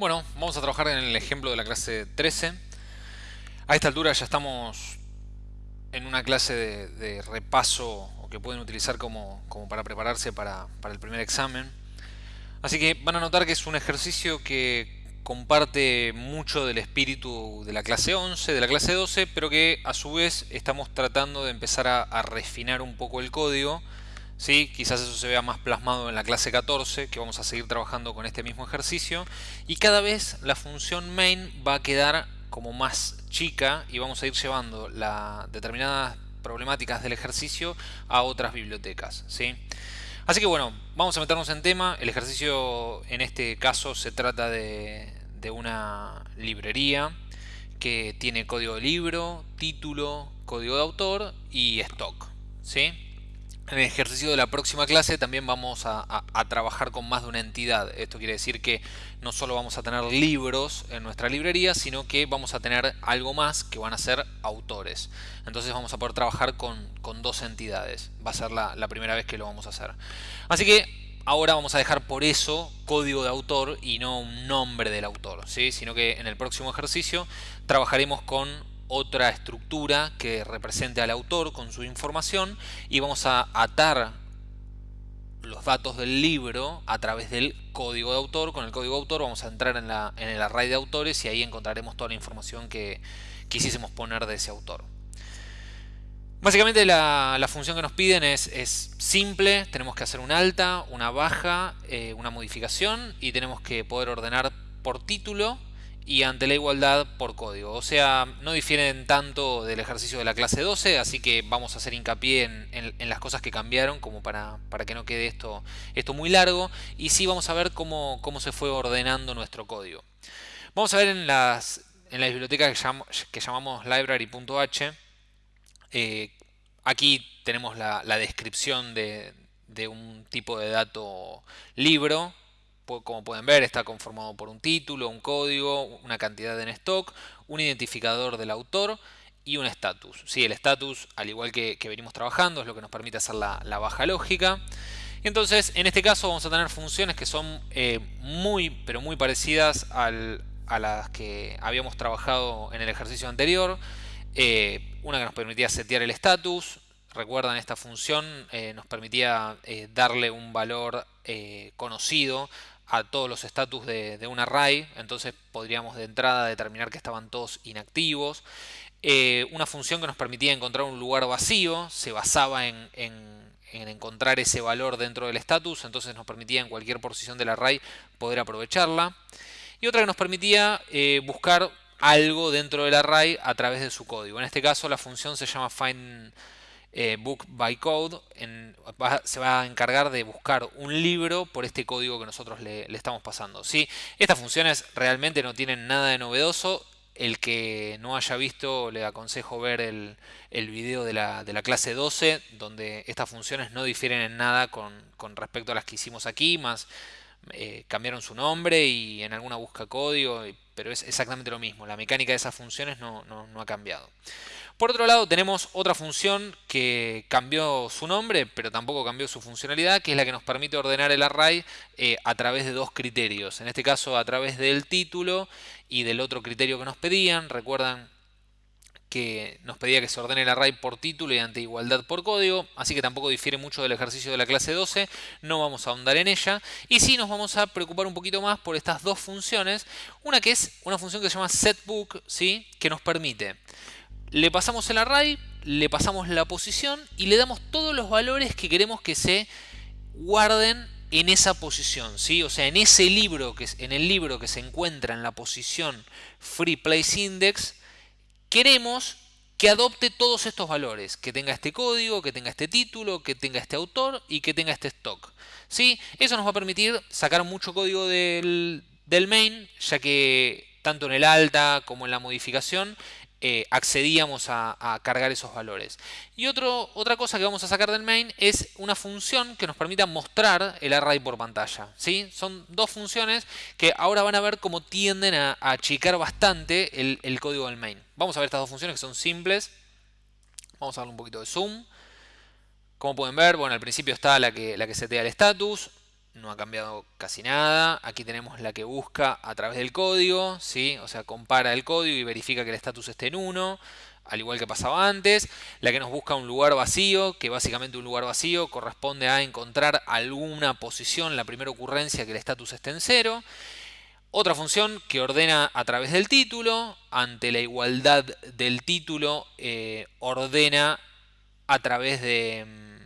Bueno, vamos a trabajar en el ejemplo de la clase 13. A esta altura ya estamos en una clase de, repaso o que pueden utilizar como, para prepararse para, para, el primer examen. Así que van a notar que es un ejercicio que comparte mucho del espíritu de la clase 11, de la clase 12, pero que a su vez estamos tratando de empezar a, a refinar un poco el código ¿sí? Quizás eso se vea más plasmado en la clase 14, que vamos a seguir trabajando con este mismo ejercicio. Y cada vez la función main va a quedar como más chica y vamos a ir llevando la determinadas problemáticas del ejercicio a otras bibliotecas. ¿sí? Así que bueno, vamos a meternos en tema. El ejercicio en este caso se trata de, de una librería que tiene código de libro, título, código de autor y stock. ¿sí? En el ejercicio de la próxima clase también vamos a, trabajar con más de una entidad. Esto quiere decir que no solo vamos a tener libros en nuestra librería, sino que vamos a tener algo más que van a ser autores. Entonces vamos a poder trabajar con, dos entidades. Va a ser la, primera vez que lo vamos a hacer. Así que ahora vamos a dejar por eso código de autor y no un nombre del autor, ¿sí? sino que en el próximo ejercicio trabajaremos con otra estructura que represente al autor con su información y vamos a atar los datos del libro a través del código de autor. Con el código de autor vamos a entrar en, la, en el array de autores y ahí encontraremos toda la información que quisiésemos poner de ese autor. Básicamente la, función que nos piden es, simple, tenemos que hacer un alta, una baja, eh, una modificación y tenemos que poder ordenar por título y ante la igualdad por código. O sea, no difieren tanto del ejercicio de la clase 12, así que vamos a hacer hincapié en, las cosas que cambiaron como para, para, que no quede esto, esto muy largo. Y sí vamos a ver cómo, cómo se fue ordenando nuestro código. Vamos a ver en, las, en la biblioteca que, llamamos library.h. Eh, aquí tenemos la, descripción de, de un tipo de dato libro como pueden ver, está conformado por un título, un código, una cantidad en stock, un identificador del autor y un status. Sí, el status, al igual que, venimos trabajando, es lo que nos permite hacer la, baja lógica. Entonces, en este caso vamos a tener funciones que son eh, muy, pero muy parecidas a las que habíamos trabajado en el ejercicio anterior. Eh, una que nos permitía setear el status. Recuerdan, esta función eh, nos permitía darle un valor conocido a todos los estatus de, un array, entonces podríamos de entrada determinar que estaban todos inactivos. Eh, una función que nos permitía encontrar un lugar vacío, se basaba en, encontrar ese valor dentro del status, entonces nos permitía en cualquier posición del array poder aprovecharla. Y otra que nos permitía eh, buscar algo dentro del array a través de su código. En este caso la función se llama find eh, book by code se va a encargar de buscar un libro por este código que nosotros le, estamos pasando. ¿sí? Estas funciones realmente no tienen nada de novedoso. El que no haya visto le aconsejo ver el, video de la, clase 12 donde estas funciones no difieren en nada con, respecto a las que hicimos aquí, más eh, cambiaron su nombre y en alguna busca código, pero es exactamente lo mismo. La mecánica de esas funciones no ha cambiado. Por otro lado tenemos otra función que cambió su nombre, pero tampoco cambió su funcionalidad, que es la que nos permite ordenar el array eh, a través de dos criterios. En este caso a través del título y del otro criterio que nos pedían. Recuerdan que nos pedía que se ordene el array por título y ante igualdad por código, así que tampoco difiere mucho del ejercicio de la clase 12, no vamos a ahondar en ella, y sí nos vamos a preocupar un poquito más por estas dos funciones, una que es una función que se llama setBook, ¿sí? que nos permite le pasamos el array, le pasamos la posición y le damos todos los valores que queremos que se guarden en esa posición, ¿sí? O sea, en ese libro, que, en el libro que se encuentra en la posición Free Place Index, queremos que adopte todos estos valores, que tenga este código, que tenga este título, que tenga este autor y que tenga este stock. ¿sí? Eso nos va a permitir sacar mucho código del, del main, ya que tanto en el alta como en la modificación eh, accedíamos a, cargar esos valores. Y otro, otra cosa que vamos a sacar del main es una función que nos permita mostrar el array por pantalla. ¿sí? Son dos funciones que ahora van a ver cómo tienden a, achicar bastante el, código del main. Vamos a ver estas dos funciones que son simples. Vamos a darle un poquito de zoom. Como pueden ver, bueno, al principio está la que, la que setea el status. No ha cambiado casi nada. Aquí tenemos la que busca a través del código, ¿sí? o sea, compara el código y verifica que el estatus esté en 1, al igual que pasaba antes. La que nos busca un lugar vacío, que básicamente un lugar vacío corresponde a encontrar alguna posición, la primera ocurrencia que el estatus esté en 0. Otra función que ordena a través del título, ante la igualdad del título, eh, ordena a través de mm,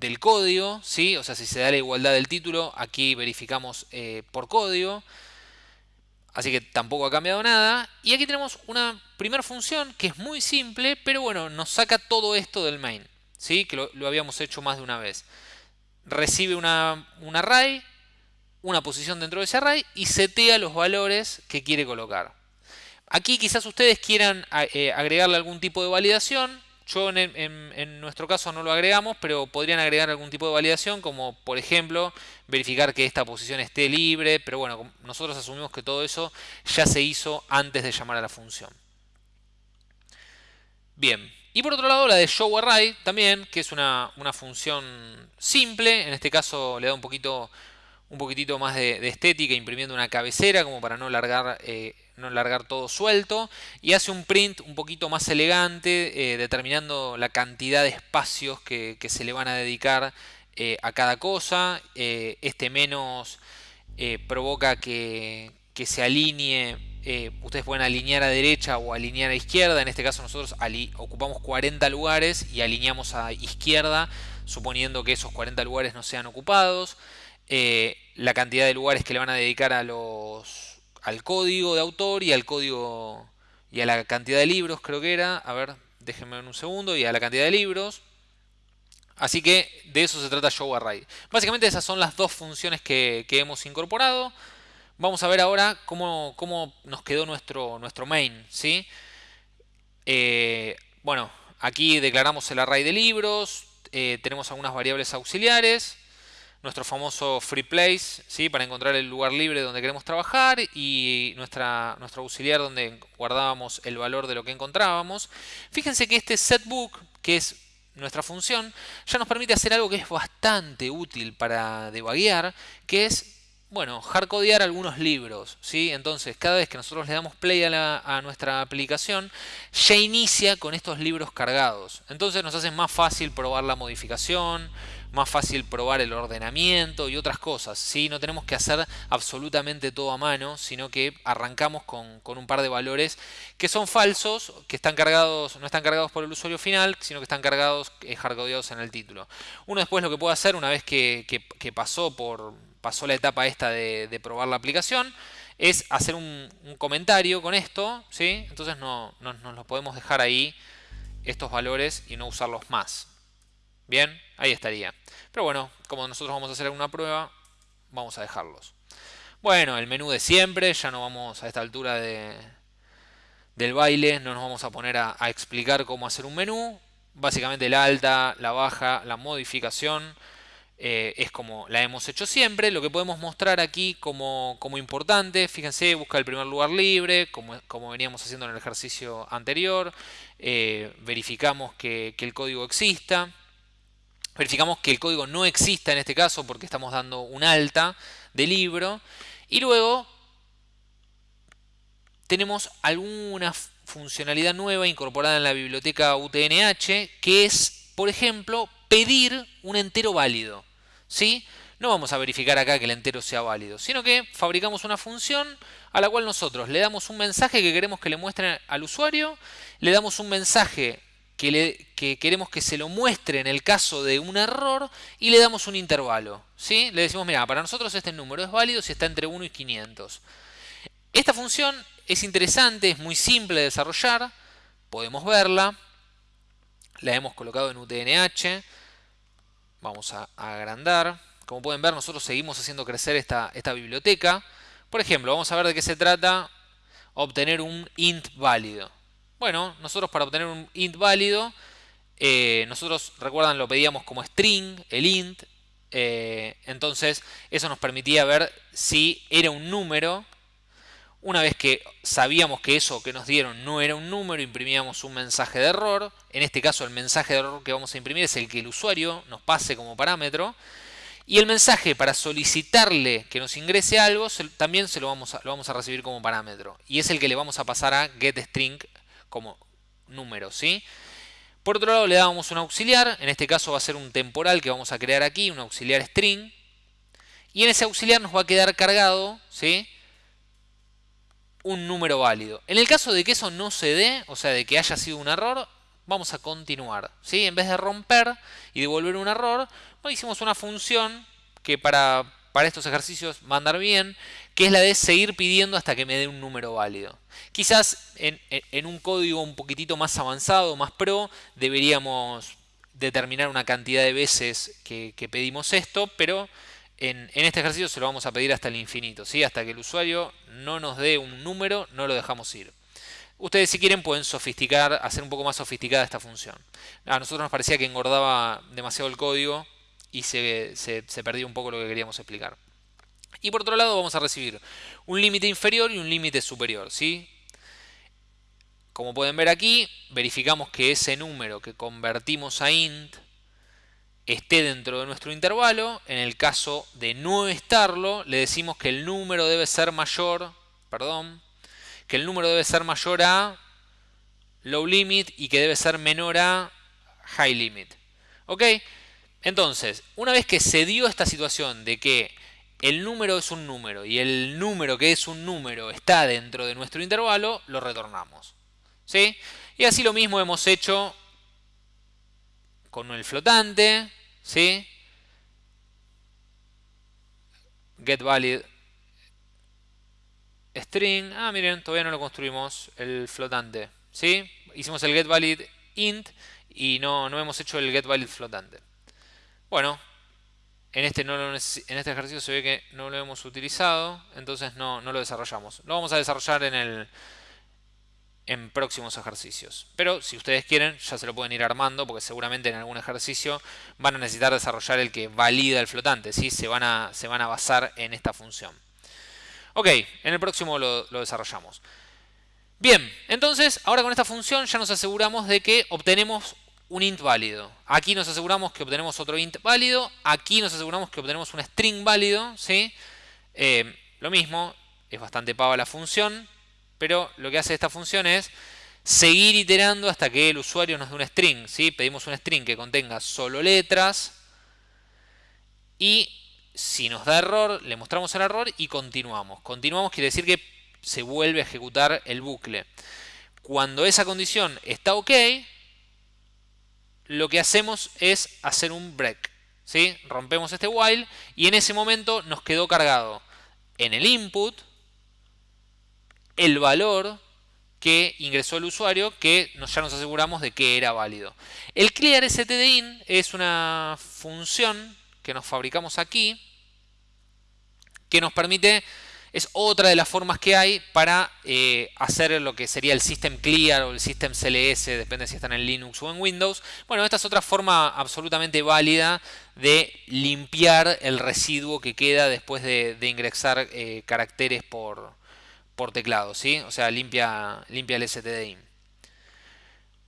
del código, ¿sí? O sea, si se da la igualdad del título, aquí verificamos eh, por código. Así que tampoco ha cambiado nada. Y aquí tenemos una primera función que es muy simple, pero bueno, nos saca todo esto del main, ¿sí? Que lo, habíamos hecho más de una vez. Recibe una, un array, una posición dentro de ese array y setea los valores que quiere colocar. Aquí quizás ustedes quieran eh, agregarle algún tipo de validación. Yo en, nuestro caso no lo agregamos, pero podrían agregar algún tipo de validación, como por ejemplo verificar que esta posición esté libre, pero bueno, nosotros asumimos que todo eso ya se hizo antes de llamar a la función. Bien, y por otro lado la de showArray también, que es una, función simple, en este caso le da un poquito un poquitito más de, estética imprimiendo una cabecera como para no largar eh, no largar todo suelto y hace un print un poquito más elegante eh, determinando la cantidad de espacios que, se le van a dedicar eh, a cada cosa. Eh, este menos provoca que, se alinee ustedes pueden alinear a derecha o alinear a izquierda. En este caso nosotros ocupamos 40 lugares y alineamos a izquierda suponiendo que esos 40 lugares no sean ocupados. La cantidad de lugares que le van a dedicar a los al código de autor y al código y a la cantidad de libros, creo que era. A ver, déjenme un segundo. Y a la cantidad de libros. Así que de eso se trata ShowArray. Básicamente esas son las dos funciones que, hemos incorporado. Vamos a ver ahora cómo, cómo nos quedó nuestro, nuestro main. ¿sí? Eh, bueno, aquí declaramos el array de libros. Eh, tenemos algunas variables auxiliares nuestro famoso free place, ¿sí? para encontrar el lugar libre donde queremos trabajar y nuestra, nuestro auxiliar donde guardábamos el valor de lo que encontrábamos. Fíjense que este setBook, que es nuestra función, ya nos permite hacer algo que es bastante útil para debaguear, que es bueno, hardcodear algunos libros, ¿sí? Entonces, cada vez que nosotros le damos play a, a, nuestra aplicación, ya inicia con estos libros cargados. Entonces nos hace más fácil probar la modificación, más fácil probar el ordenamiento y otras cosas. ¿sí? No tenemos que hacer absolutamente todo a mano, sino que arrancamos con, un par de valores que son falsos, que están cargados, no están cargados por el usuario final, sino que están cargados, eh, hardcodeados en el título. Uno después lo que puede hacer, una vez que, pasó, por, pasó la etapa esta de, probar la aplicación, es hacer un, comentario con esto, ¿sí? entonces no, no, nos lo podemos dejar ahí estos valores y no usarlos más. Bien, ahí estaría. Pero bueno, como nosotros vamos a hacer una prueba, vamos a dejarlos. Bueno, el menú de siempre, ya no vamos a esta altura de, del baile, no nos vamos a poner a, explicar cómo hacer un menú. Básicamente la alta, la baja, la modificación eh, es como la hemos hecho siempre. Lo que podemos mostrar aquí como, como importante, fíjense, busca el primer lugar libre, como, como veníamos haciendo en el ejercicio anterior. Eh, verificamos que, que el código exista. Verificamos que el código no exista en este caso porque estamos dando un alta de libro. Y luego tenemos alguna funcionalidad nueva incorporada en la biblioteca UTNH que es, por ejemplo, pedir un entero válido. ¿sí? No vamos a verificar acá que el entero sea válido, sino que fabricamos una función a la cual nosotros le damos un mensaje que queremos que le muestre al usuario, le damos un mensaje que, queremos que se lo muestre en el caso de un error y le damos un intervalo. ¿sí? Le decimos, mira, para nosotros este número es válido si está entre 1 y 500. Esta función es interesante, es muy simple de desarrollar, podemos verla, la hemos colocado en UTNH, vamos a, agrandar. Como pueden ver, nosotros seguimos haciendo crecer esta, esta biblioteca. Por ejemplo, vamos a ver de qué se trata obtener un int válido. Bueno, nosotros para obtener un int válido, eh, nosotros, recuerdan, lo pedíamos como string, el int. Eh, entonces, eso nos permitía ver si era un número. Una vez que sabíamos que eso que nos dieron no era un número, imprimíamos un mensaje de error. En este caso, el mensaje de error que vamos a imprimir es el que el usuario nos pase como parámetro. Y el mensaje para solicitarle que nos ingrese algo también se lo vamos, a, lo vamos a recibir como parámetro. Y es el que le vamos a pasar a getString como número. ¿sí? Por otro lado le damos un auxiliar, en este caso va a ser un temporal que vamos a crear aquí, un auxiliar string. Y en ese auxiliar nos va a quedar cargado ¿sí? un número válido. En el caso de que eso no se dé, o sea, de que haya sido un error, vamos a continuar. ¿sí? En vez de romper y devolver un error, hicimos una función que para, para estos ejercicios va a andar bien, que es la de seguir pidiendo hasta que me dé un número válido. Quizás en, un código un poquitito más avanzado, más pro, deberíamos determinar una cantidad de veces que, pedimos esto, pero en, este ejercicio se lo vamos a pedir hasta el infinito, ¿sí? hasta que el usuario no nos dé un número, no lo dejamos ir. Ustedes si quieren pueden sofisticar, hacer un poco más sofisticada esta función. A nosotros nos parecía que engordaba demasiado el código y se, se, perdió un poco lo que queríamos explicar. Y por otro lado vamos a recibir un límite inferior y un límite superior. ¿sí? Como pueden ver aquí, verificamos que ese número que convertimos a int esté dentro de nuestro intervalo. En el caso de no estarlo, le decimos que el número debe ser mayor, perdón, que el número debe ser mayor a low limit y que debe ser menor a high limit. ¿Ok? Entonces, una vez que se dio esta situación de que el número es un número y el número que es un número está dentro de nuestro intervalo, lo retornamos. ¿Sí? Y así lo mismo hemos hecho con el flotante, ¿sí? getValid string. Ah, miren, todavía no lo construimos, el flotante. ¿Sí? Hicimos el getValid int y no, no hemos hecho el getValid flotante. Bueno, en este, no en este ejercicio se ve que no lo hemos utilizado, entonces no, no lo desarrollamos. Lo vamos a desarrollar en, el, en próximos ejercicios. Pero si ustedes quieren, ya se lo pueden ir armando, porque seguramente en algún ejercicio van a necesitar desarrollar el que valida el flotante. ¿sí? Se, van a, se van a basar en esta función. Ok, en el próximo lo, lo desarrollamos. Bien, entonces ahora con esta función ya nos aseguramos de que obtenemos un int válido. Aquí nos aseguramos que obtenemos otro int válido. Aquí nos aseguramos que obtenemos un string válido. ¿sí? Eh, lo mismo, es bastante pava la función, pero lo que hace esta función es seguir iterando hasta que el usuario nos dé un string. ¿sí? Pedimos un string que contenga solo letras y si nos da error, le mostramos el error y continuamos. Continuamos quiere decir que se vuelve a ejecutar el bucle. Cuando esa condición está ok, lo que hacemos es hacer un break. ¿sí? Rompemos este while y en ese momento nos quedó cargado en el input el valor que ingresó el usuario que ya nos aseguramos de que era válido. El clear stdin es una función que nos fabricamos aquí que nos permite es otra de las formas que hay para eh, hacer lo que sería el System Clear o el System CLS, depende si están en Linux o en Windows. Bueno, esta es otra forma absolutamente válida de limpiar el residuo que queda después de, ingresar eh, caracteres por, por teclado, ¿sí? O sea, limpia, limpia el stdin.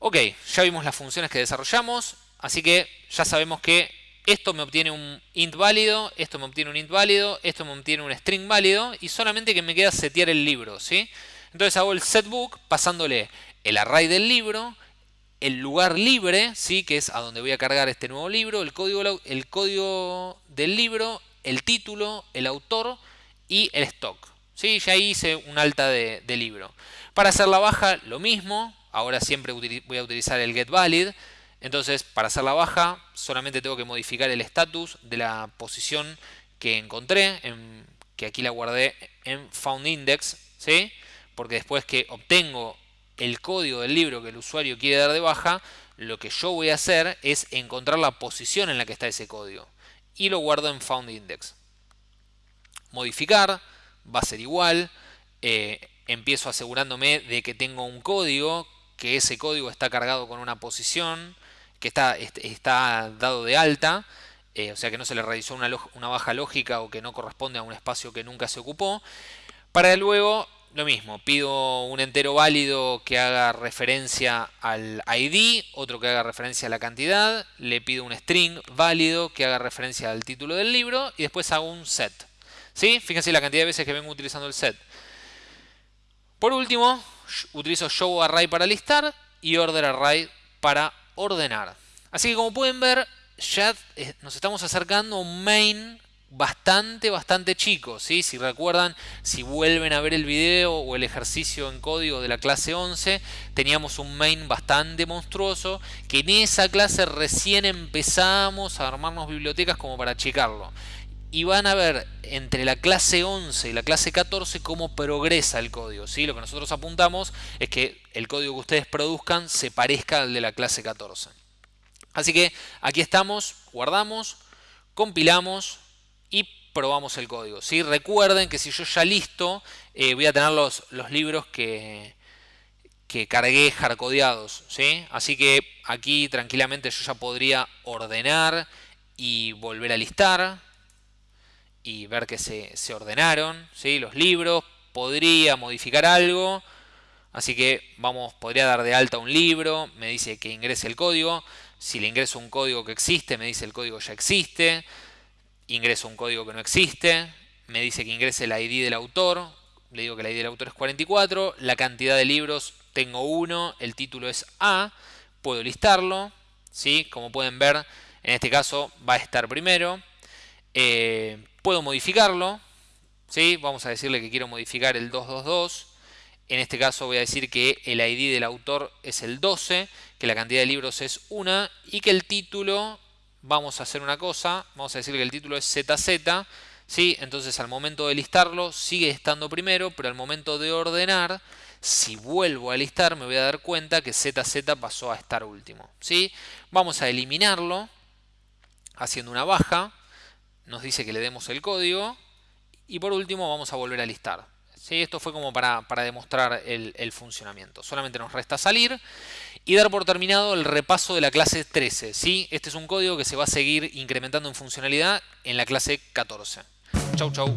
Ok, ya vimos las funciones que desarrollamos, así que ya sabemos que esto me obtiene un int válido, esto me obtiene un int válido, esto me obtiene un string válido y solamente que me queda setear el libro, ¿sí? Entonces hago el setBook pasándole el array del libro, el lugar libre, ¿sí? que es a donde voy a cargar este nuevo libro, el código, el código del libro, el título, el autor y el stock. ¿sí? Ya hice un alta de, de libro. Para hacer la baja, lo mismo. Ahora siempre voy a utilizar el getValid. Entonces, para hacer la baja, solamente tengo que modificar el estatus de la posición que encontré, que aquí la guardé en foundIndex, ¿sí? porque después que obtengo el código del libro que el usuario quiere dar de baja, lo que yo voy a hacer es encontrar la posición en la que está ese código y lo guardo en foundIndex. Modificar va a ser igual, eh, empiezo asegurándome de que tengo un código, que ese código está cargado con una posición, que está, dado de alta, eh, o sea que no se le realizó una, una, baja lógica o que no corresponde a un espacio que nunca se ocupó, para luego lo mismo, pido un entero válido que haga referencia al ID, otro que haga referencia a la cantidad, le pido un string válido que haga referencia al título del libro y después hago un set. ¿Sí? Fíjense la cantidad de veces que vengo utilizando el set. Por último, utilizo show array para listar y order array para ordenar. Así que como pueden ver, ya eh, nos estamos acercando a un main bastante, bastante chico. ¿sí? Si recuerdan, si vuelven a ver el video o el ejercicio en código de la clase 11, teníamos un main bastante monstruoso, que en esa clase recién empezamos a armarnos bibliotecas como para checarlo. Y van a ver entre la clase 11 y la clase 14 cómo progresa el código. ¿sí? Lo que nosotros apuntamos es que el código que ustedes produzcan se parezca al de la clase 14. Así que aquí estamos, guardamos, compilamos, y probamos el código. ¿sí? Recuerden que si yo ya listo, eh, voy a tener los, los libros que, que cargué hardcodeados. ¿sí? Así que aquí tranquilamente yo ya podría ordenar y volver a listar y ver que se, se ordenaron ¿sí? los libros. Podría modificar algo. Así que vamos, podría dar de alta un libro, me dice que ingrese el código. Si le ingreso un código que existe, me dice el código ya existe ingreso un código que no existe, me dice que ingrese el ID del autor, le digo que el ID del autor es 44, la cantidad de libros tengo uno, el título es A, puedo listarlo, ¿sí? como pueden ver en este caso va a estar primero, eh, puedo modificarlo, ¿sí? vamos a decirle que quiero modificar el 222, en este caso voy a decir que el ID del autor es el 12, que la cantidad de libros es 1 y que el título vamos a hacer una cosa, vamos a decir que el título es ZZ, ¿sí? entonces al momento de listarlo sigue estando primero, pero al momento de ordenar, si vuelvo a listar me voy a dar cuenta que ZZ pasó a estar último. ¿sí? Vamos a eliminarlo haciendo una baja, nos dice que le demos el código y por último vamos a volver a listar. ¿Sí? Esto fue como para, demostrar el, el, funcionamiento. Solamente nos resta salir y dar por terminado el repaso de la clase 13. ¿sí? Este es un código que se va a seguir incrementando en funcionalidad en la clase 14. Chau, chau.